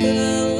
Hello.